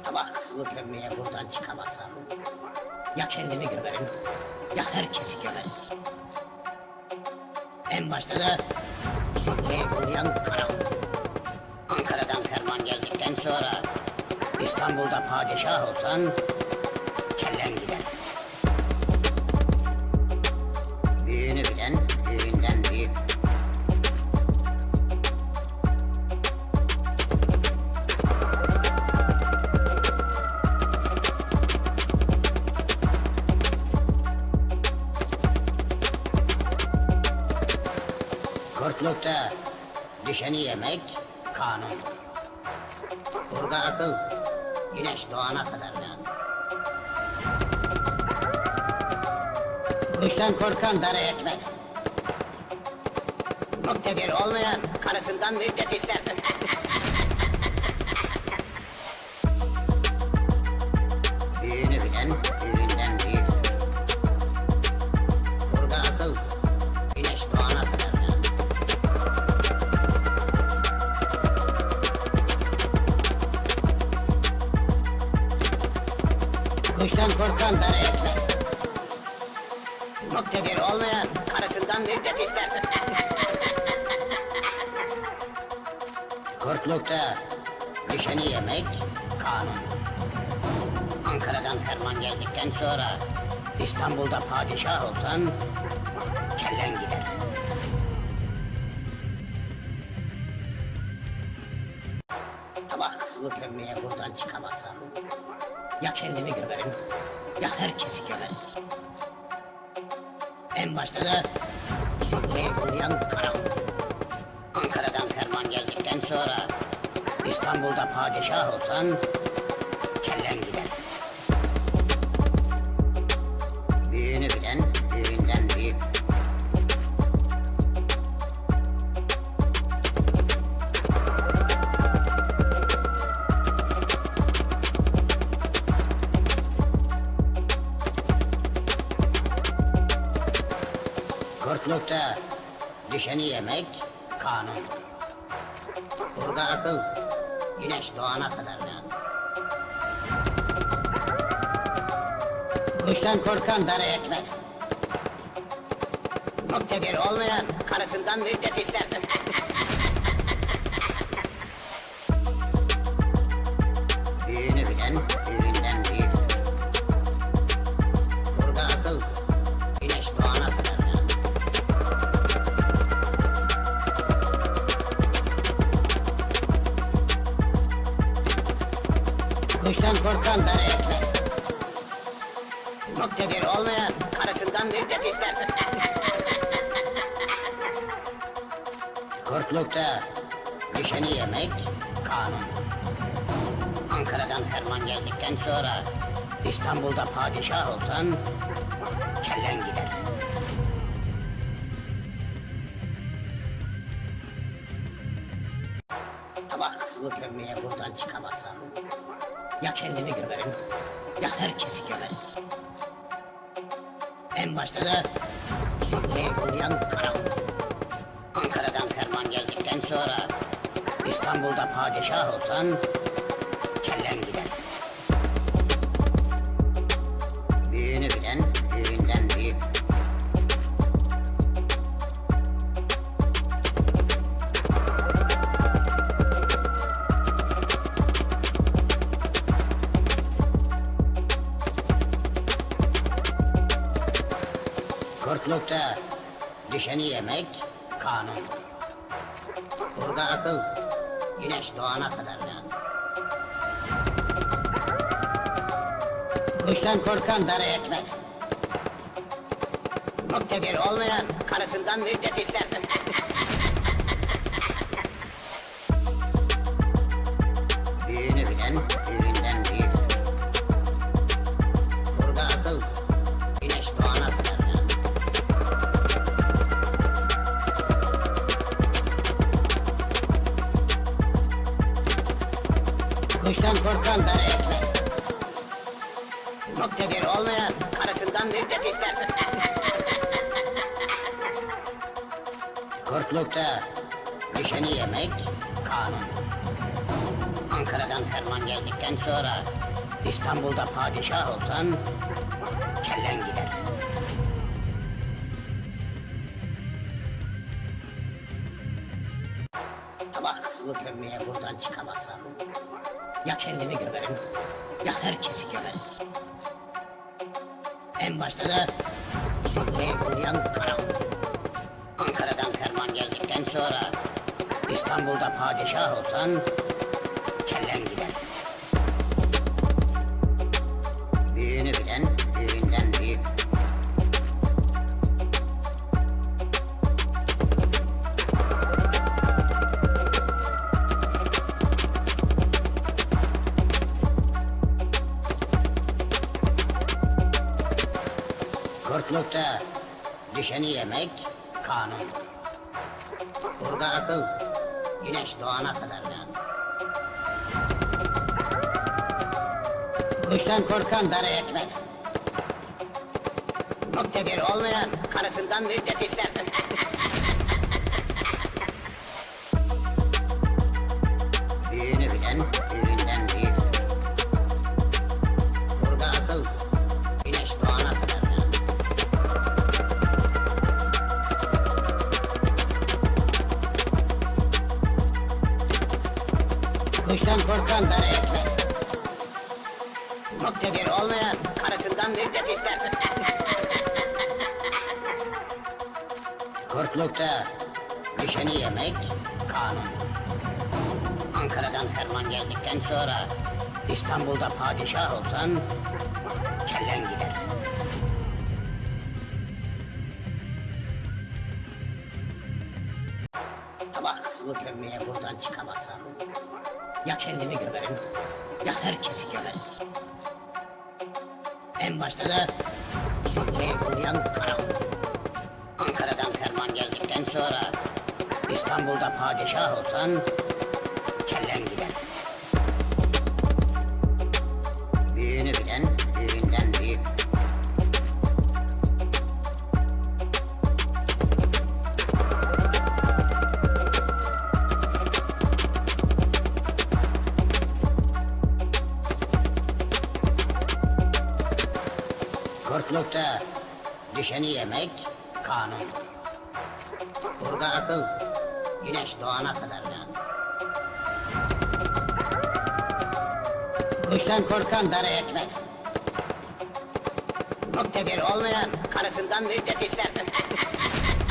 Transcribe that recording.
Sabah kızımı gömmeye buradan çıkamazsam ya kendimi gömerim ya herkesi gömerim. En başta da buraya yollayan karanlık. Ankara'dan ferman geldikten sonra İstanbul'da padişah olsan Kurtlukta düşeni yemek kanun. Burada akıl güneş doğana kadar lazım. Kuştan korkan dara etmez. Muktedir olmayan karısından müddet ister. Büyüğünü bilen Kuştan korkan dara etmez. Muktedir olmayan karısından müddet ister. Kurtlukta düşeni yemek kanun. Ankara'dan ferman geldikten sonra İstanbul'da padişah olsan kellen gider. Sabah kızımı gömmeye buradan çıkamazsam ya kendimi gömerim ya herkesi gömerim. En başta da bizi buraya yollayan karanlık. Ankara'dan ferman geldikten sonra İstanbul'da padişah olsan Kurtlukta düşeni yemek kanun. Burada akıl güneş doğana kadar lazım. Kuştan korkan dara etmez. Muktedir olmayan karısından müddet ister. Büyüğünü bilen büyüğünden Kuştan korkan dara etmez. Muktedir olmayan karısından müddet ister. Kurtlukta düşeni yemek kanun. Ankara'dan ferman geldikten sonra İstanbul'da padişah olsan kellen gider. Sabah kızımı gömmeye buradan çıkamazsam ya kendimi gömerim ya herkesi gömerim. En başta da bizi buraya yollayan karanlık. Ankara'dan ferman geldikten sonra İstanbul'da padişah olsan Kurtlukta düşeni yemek kanun. Burada akıl güneş doğana kadar lazım. Kuştan korkan dara etmez. Muktedir olmayan karısından müddet ister. Dara etmez. Muktedir olmayan karısından müddet ister. Kurtlukta düşeni yemek kanun. Ankara'dan ferman geldikten sonra İstanbul'da padişah olsan kellen gider. Tabak kısmı gömmeye buradan çıkamazsam ya kendimi gömerim ya herkesi gömerim. En başta da Zümre'ye uğrayan karam. Ankara'dan ferman geldikten sonra İstanbul'da padişah olsan Kurtlukta düşeni yemek kanun. Burada akıl güneş doğana kadar lazım. Kuştan korkan dara etmez. Muktedir olmayan karısından müddet ister. Büyüğünü bilen büyüğünden korkan dara etmez. Muktedir olmayan karısından müddet ister. Kurtlukta düşeni yemek kanun. Ankara'dan ferman geldikten sonra İstanbul'da padişah olsan kellen gider. Tabak kısmı gömmeye buradan çıkamazsam ya kendimi gömerim ya herkesi gömerim. En başta da Zümre'ye uğrayan karam. Ankara'dan ferman geldikten sonra İstanbul'da padişah olsan kellen gider. Büyüğünü bilen büyüğünden Kurtlukta düşeni yemek kanun. Burada akıl güneş doğana kadar lazım. Kuştan korkan dara etmez. Muktedir olmayan karısından müddet ister.